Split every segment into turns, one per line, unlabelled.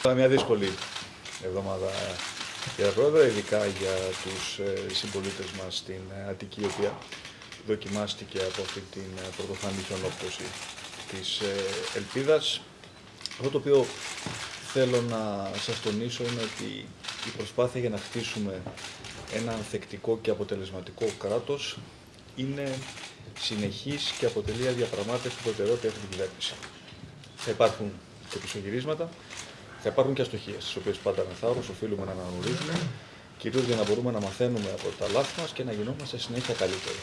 Ήταν μια δύσκολη εβδομάδα για τα πρόεδρα, ειδικά για τους ε, συμπολίτες μας στην ε, Αττική, η οποία δοκιμάστηκε από αυτή την ε, πρωτοφανή χιονόπτωση της ελπίδας. Αυτό το οποίο θέλω να σας τονίσω είναι ότι η προσπάθεια για να χτίσουμε ένα ανθεκτικό και αποτελεσματικό κράτος είναι συνεχής και αποτελεί αδιαπραγμάτευτη προτεραιότητα για την κυβέρνηση. Θα υπάρχουν και πισωγυρίσματα, θα υπάρχουν και αστοχίες, τι οποίες πάντα με θάρρος οφείλουμε να αναγνωρίζουμε, κυρίως για να μπορούμε να μαθαίνουμε από τα λάθη μας και να γινόμαστε συνέχεια καλύτεροι.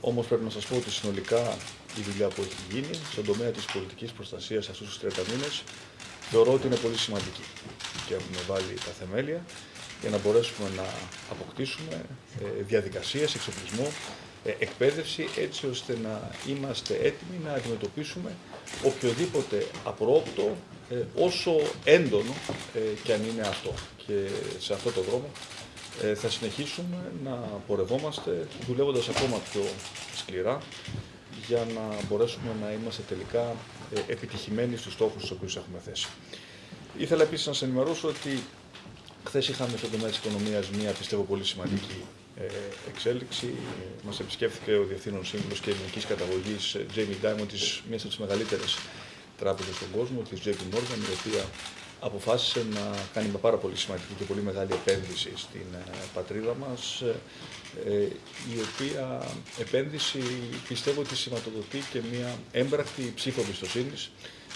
Όμως πρέπει να σας πω ότι συνολικά η δουλειά που έχει γίνει στον τομέα της πολιτικής προστασίας αυτούς τους 30 μήνες θεωρώ ότι είναι πολύ σημαντική. Και έχουμε βάλει τα θεμέλια για να μπορέσουμε να αποκτήσουμε ε, διαδικασίες, εξοπλισμό, ε, εκπαίδευση έτσι ώστε να είμαστε έτοιμοι να αντιμετωπίσουμε οποιοδήποτε απρόοπτο ε, όσο έντονο και αν είναι αυτό. Και σε αυτό το δρόμο θα συνεχίσουμε να πορευόμαστε δουλεύοντας ακόμα πιο σκληρά για να μπορέσουμε να είμαστε τελικά επιτυχημένοι στους στόχους τους οποίους έχουμε θέσει. Ήθελα επίσης να σας ενημερώσω ότι Χθες είχαμε στον τομέα της οικονομίας μια πιστεύω πολύ σημαντική ε, εξέλιξη. Μας επισκέφθηκε ο Διευθύνων Σύμβουλος και Ελληνικής Καταγωγής Jamie Dimon, της μία από τις μεγαλύτερες τράπεζες στον κόσμο, της JP Morgan, η οποία αποφάσισε να κάνει μια πάρα πολύ σημαντική και πολύ μεγάλη επένδυση στην ε, πατρίδα μας, ε, η οποία επένδυση πιστεύω ότι σηματοδοτεί και μια έμπρακτη ψήφο εμπιστοσύνης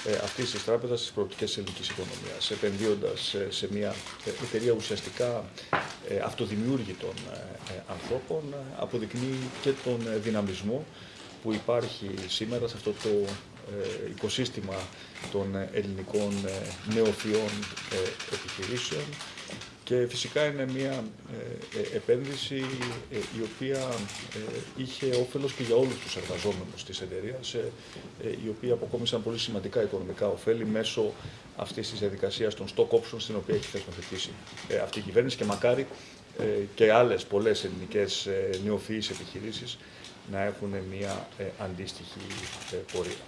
ε, αυτής της τράπεζας στι προοπτικές της ελληνικής οικονομίας, επενδύοντας σε μια εταιρεία ουσιαστικά ε, αυτοδημιούργητων ε, ανθρώπων, αποδεικνύει και τον δυναμισμό που υπάρχει σήμερα σε αυτό το οικοσύστημα των ελληνικών νεοφιών επιχειρήσεων και φυσικά είναι μια ε, ε, επένδυση ε, η οποία είχε όφελος και για όλους τους εργαζόμενους της εταιρείας, οι οποίοι αποκόμισαν πολύ σημαντικά οικονομικά ωφέλη μέσω αυτής της διαδικασίας των stock options, στην οποία έχει θεσμοθετήσει αυτή η κυβέρνηση και μακάρι και άλλες πολλές ελληνικές νεοφυείς επιχειρήσεις να έχουν μια αντίστοιχη πορεία.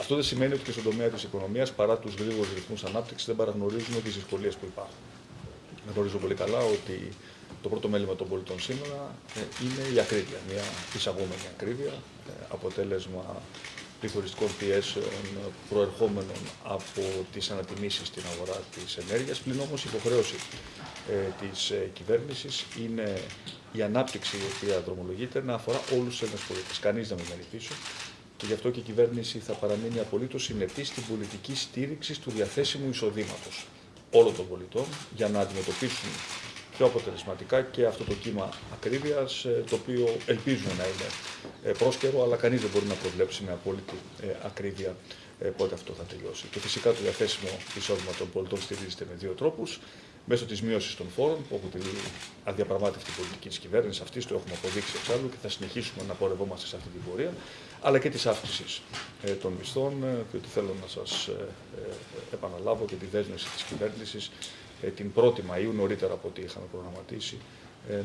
Αυτό δεν σημαίνει ότι και στον τομέα της οικονομίας, παρά τους γρήγορους ρυθμούς ανάπτυξης, δεν παραγνωρίζουμε τις δυσκολίες που υπάρχουν. Γνωρίζω πολύ καλά ότι το πρώτο μέλημα των πολιτών σήμερα ε, είναι η ακρίβεια, μια εισαγόμενη ακρίβεια, ε, αποτέλεσμα πληθωριστικών πιέσεων προερχόμενων από τις ανατιμήσεις στην αγορά της ενέργειας, πλην όμως η υποχρέωση ε, της ε, κυβέρνησης είναι η ανάπτυξη η οποία δρομολογείται να αφορά όλους τους Έλληνες πολίτες. Κανείς δεν μένει πίσω. Και γι' αυτό και η κυβέρνηση θα παραμείνει απολύτως συνεπής στην πολιτική στήριξη του διαθέσιμου εισοδήματος όλων των πολιτών για να αντιμετωπίσουν πιο αποτελεσματικά και αυτό το κύμα ακρίβειας, ε, το οποίο ελπίζουμε να είναι ε, πρόσκαιρο, αλλά κανείς δεν μπορεί να προβλέψει με απόλυτη ε, ακρίβεια πότε αυτό θα τελειώσει. Και φυσικά το διαθέσιμο εισόδημα των πολιτών στηρίζεται με δύο τρόπους μέσω της μείωσης των φόρων, που αποτελεί αδιαπραγμάτευτη πολιτική της κυβέρνησης αυτής, το έχουμε αποδείξει εξάλλου και θα συνεχίσουμε να πορευόμαστε σε αυτή την πορεία, αλλά και της αύξησης ε, των μισθών, διότι ε, θέλω να σας ε, επαναλάβω και τη δέσμευση της κυβέρνησης την 1η Μαΐου, νωρίτερα από ό,τι είχαμε προγραμματίσει,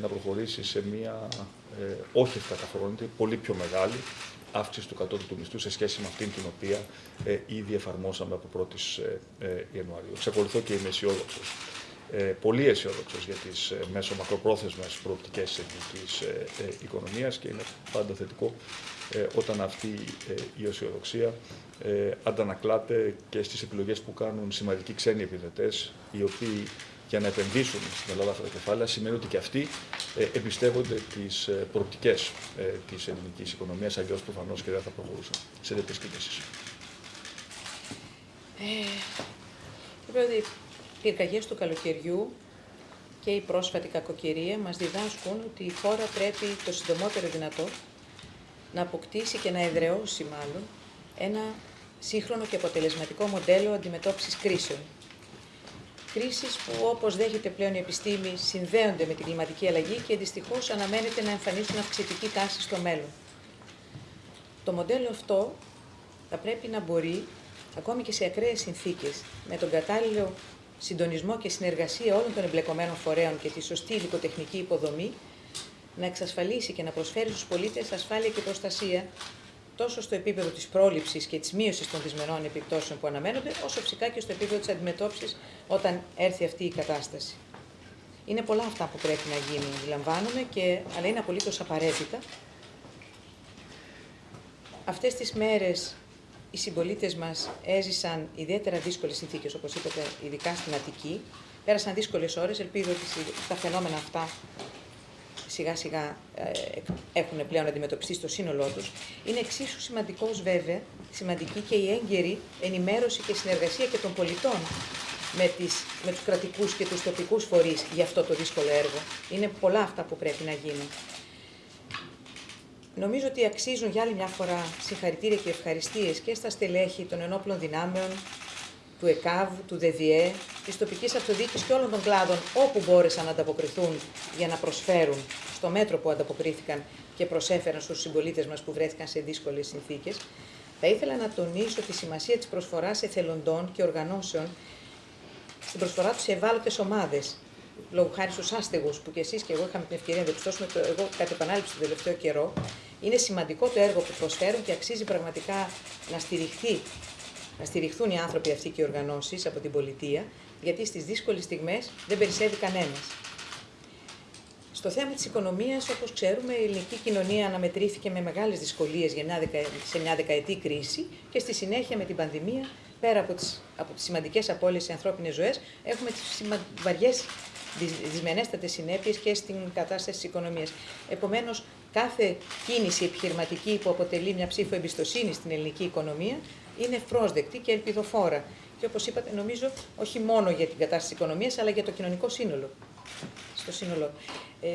να προχωρήσει σε μια όχι ευκαταφρόνητη, πολύ πιο μεγάλη αύξηση του κατώτατου του μισθού σε σχέση με αυτήν την οποία ήδη εφαρμόσαμε από 1η Ιανουαρίου. Εξακολουθώ και είμαι αισιόδοξος ε, πολύ αισιόδοξος για τις ε, μέσω μακροπρόθεσμε προοπτικές τη ελληνικής ε, ε, οικονομίας και είναι πάντα θετικό ε, όταν αυτή ε, η αισιοδοξία ε, αντανακλάται και στις επιλογές που κάνουν σημαντικοί ξένοι επιδετές, οι οποίοι για να επενδύσουν στην Ελλάδα αυτά τα κεφάλαια σημαίνει ότι και αυτοί ε, εμπιστεύονται τις ε, προοπτικές ε, της ελληνικής οικονομίας, αλλιώς προφανώς και δεν θα προχωρούσαν σε τέτοιες κινήσεις.
Ε, πυρκαγιές του καλοκαιριού και η πρόσφατη κακοκαιρία μας διδάσκουν ότι η χώρα πρέπει το συντομότερο δυνατό να αποκτήσει και να εδραιώσει μάλλον ένα σύγχρονο και αποτελεσματικό μοντέλο αντιμετώπισης κρίσεων. Κρίσεις που όπως δέχεται πλέον η επιστήμη συνδέονται με την κλιματική αλλαγή και δυστυχώς αναμένεται να εμφανίσουν αυξητική τάση στο μέλλον. Το μοντέλο αυτό θα πρέπει να μπορεί, ακόμη και σε ακραίες συνθήκες, με τον κατάλληλο συντονισμό και συνεργασία όλων των εμπλεκομένων φορέων και τη σωστή υλικοτεχνική υποδομή, να εξασφαλίσει και να προσφέρει στους πολίτες ασφάλεια και προστασία τόσο στο επίπεδο της πρόληψης και της μείωσης των δυσμενών επιπτώσεων που αναμένονται, όσο φυσικά και στο επίπεδο της αντιμετώπισης όταν έρθει αυτή η κατάσταση. Είναι πολλά αυτά που πρέπει να γίνουν, αντιλαμβάνομαι, και, αλλά είναι απολύτως απαραίτητα. Αυτές τις μέρες οι συμπολίτες μας έζησαν ιδιαίτερα δύσκολες συνθήκες, όπως είπατε, ειδικά στην Αττική. Πέρασαν δύσκολες ώρες, ελπίζω ότι τα φαινόμενα αυτά σιγά σιγά ε, έχουν πλέον αντιμετωπιστεί στο σύνολό τους. Είναι εξίσου σημαντικός βέβαια, σημαντική και η έγκαιρη ενημέρωση και συνεργασία και των πολιτών με, τις, με τους κρατικούς και τους τοπικούς φορείς για αυτό το δύσκολο έργο. Είναι πολλά αυτά που πρέπει να γίνουν. Νομίζω ότι αξίζουν για άλλη μια φορά συγχαρητήρια και ευχαριστίες και στα στελέχη των ενόπλων δυνάμεων, του ΕΚΑΒ, του ΔΔΕ, της τοπικής αυτοδιοίκησης και όλων των κλάδων όπου μπόρεσαν να ανταποκριθούν για να προσφέρουν στο μέτρο που ανταποκρίθηκαν και προσέφεραν στους συμπολίτες μας που βρέθηκαν σε δύσκολες συνθήκες. Θα ήθελα να τονίσω τη σημασία της προσφοράς εθελοντών και οργανώσεων στην προσφορά τους σε ευάλωτες ομάδες. Λόγω χάρη στους άστεγους που και εσείς και εγώ είχαμε την ευκαιρία να διαπιστώσουμε το εγώ κατά επανάληψη τον τελευταίο καιρό, είναι σημαντικό το έργο που προσφέρουν και αξίζει πραγματικά να στηριχθεί να στηριχθούν οι άνθρωποι αυτοί και οι οργανώσεις από την πολιτεία, γιατί στις δύσκολες στιγμές δεν περισσεύει κανένας. Στο θέμα της οικονομίας, όπως ξέρουμε, η ελληνική κοινωνία αναμετρήθηκε με μεγάλες δυσκολίες σε μια δεκαετή κρίση και στη συνέχεια με την πανδημία, πέρα από τις από τις σημαντικές απώλειες σε ανθρώπινες ζωές, έχουμε τις βαριές δυσμενέστατες συνέπειες και στην κατάσταση της οικονομίας. Επομένως, κάθε κίνηση επιχειρηματική που αποτελεί μια ψήφο εμπιστοσύνη στην ελληνική οικονομία είναι ευπρόσδεκτη και ελπιδοφόρα. Και όπως είπατε, νομίζω όχι μόνο για την κατάσταση της οικονομίας, αλλά για το κοινωνικό σύνολο. Στο σύνολο. Ε,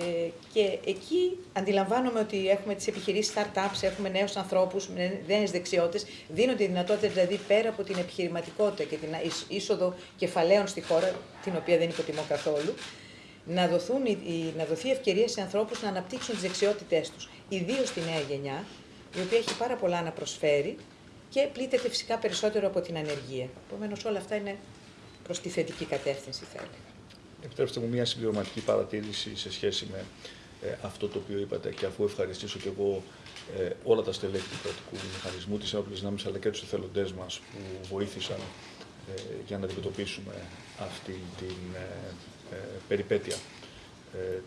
και εκεί αντιλαμβάνομαι ότι έχουμε τις επιχειρήσεις startups, έχουμε νέους ανθρώπους, νέες δεξιότητες. Δίνονται δυνατότητες δηλαδή πέρα από την επιχειρηματικότητα και την είσοδο κεφαλαίων στη χώρα, την οποία δεν υποτιμώ καθόλου, να, δοθούν, να δοθεί ευκαιρία σε ανθρώπους να αναπτύξουν τις δεξιότητές τους. Ιδίως στη νέα γενιά, η οποία έχει πάρα πολλά να προσφέρει και πλήττεται φυσικά περισσότερο από την ανεργία. Επομένως, όλα αυτά είναι προς τη θετική κατεύθυνση, θα έλεγα.
Επιτρέψτε μου μια συμπληρωματική παρατήρηση σε σχέση με ε, αυτό το οποίο είπατε και αφού ευχαριστήσω και εγώ ε, όλα τα στελέχη του κρατικού μηχανισμού, τις ένοπλε δυνάμεις αλλά και τους εθελοντές μας που βοήθησαν ε, για να αντιμετωπίσουμε αυτή την ε, περιπέτεια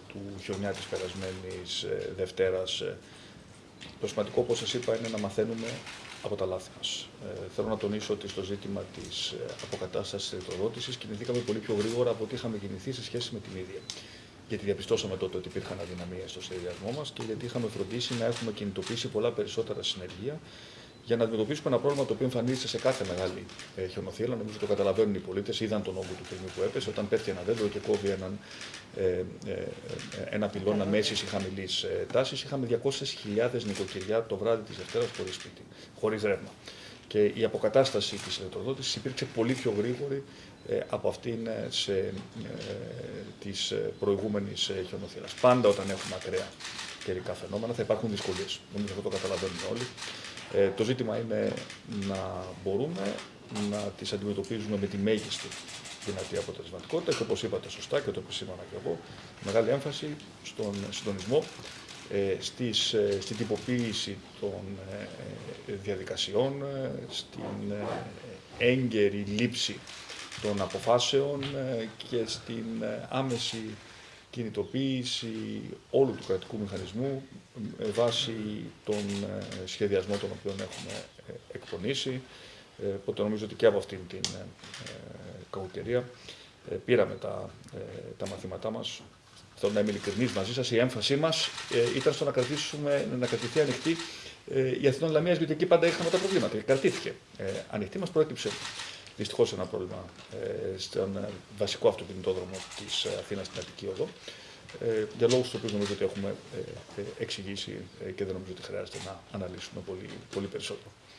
του χιονιά της περασμένης Δευτέρας. Το σημαντικό, όπως σας είπα, είναι να μαθαίνουμε από τα λάθη μας. Ε, θέλω να τονίσω ότι στο ζήτημα της ε, αποκατάστασης τη ηλεκτροδότηση κινηθήκαμε πολύ πιο γρήγορα από ό,τι είχαμε κινηθεί σε σχέση με την ίδια. Γιατί διαπιστώσαμε τότε ότι υπήρχαν αδυναμίες στο σχεδιασμό μας και γιατί είχαμε φροντίσει να έχουμε κινητοποιήσει πολλά περισσότερα συνεργεία για να αντιμετωπίσουμε ένα πρόβλημα το οποίο εμφανίζεται σε κάθε μεγάλη ε, χιονοθύλα. Νομίζω το καταλαβαίνουν οι πολίτες, είδαν τον όγκο του πυρηνικού που έπεσε. Όταν πέφτει ένα δέντρο και κόβει έναν, ε, ε, ε ένα πυλώνα μέσης ή χαμηλής ε, τάσης, είχαμε 200.000 νοικοκυριά το βράδυ της Δευτέρας χωρίς σπίτι, χωρίς ρεύμα. Και η αποκατάσταση της ηλεκτροδότησης υπήρξε πολύ πιο γρήγορη ε, από αυτήν σε, ε, της προηγούμενης χιονοθύλας. Πάντα όταν έχουμε ακραία καιρικά φαινόμενα θα υπάρχουν δυσκολίες. Νομίζω αυτό το καταλαβαίνουν όλοι. Ε, το ζήτημα είναι να μπορούμε να τις αντιμετωπίζουμε με τη μέγιστη δυνατή αποτελεσματικότητα και όπως είπατε σωστά και το επισήμανα και εγώ, μεγάλη έμφαση στον συντονισμό, ε, στις, ε, στην τυποποίηση των ε, διαδικασιών, στην έγκαιρη λήψη των αποφάσεων και στην άμεση κινητοποίηση όλου του κρατικού μηχανισμού με βάση τον ε, σχεδιασμό τον οποίο έχουμε ε, εκπονήσει. Ε, οπότε νομίζω ότι και από αυτήν την κακοκαιρία πήραμε τα, τα μαθήματά μας. Θέλω να είμαι ειλικρινής μαζί σας. Η έμφασή μας ήταν στο να, κρατήσουμε, να κρατηθεί ανοιχτή η Αθηνών Λαμίας, γιατί εκεί πάντα είχαμε τα προβλήματα. Κρατήθηκε ανοιχτή, μας προέκυψε δυστυχώς ένα πρόβλημα ε, στον ε, βασικό αυτοκινητόδρομο της ε, Αθήνας στην Αττική Οδό. Ε, για λόγους τους οποίους νομίζω ότι έχουμε ε, εξηγήσει και δεν νομίζω ότι χρειάζεται να αναλύσουμε πολύ, πολύ περισσότερο.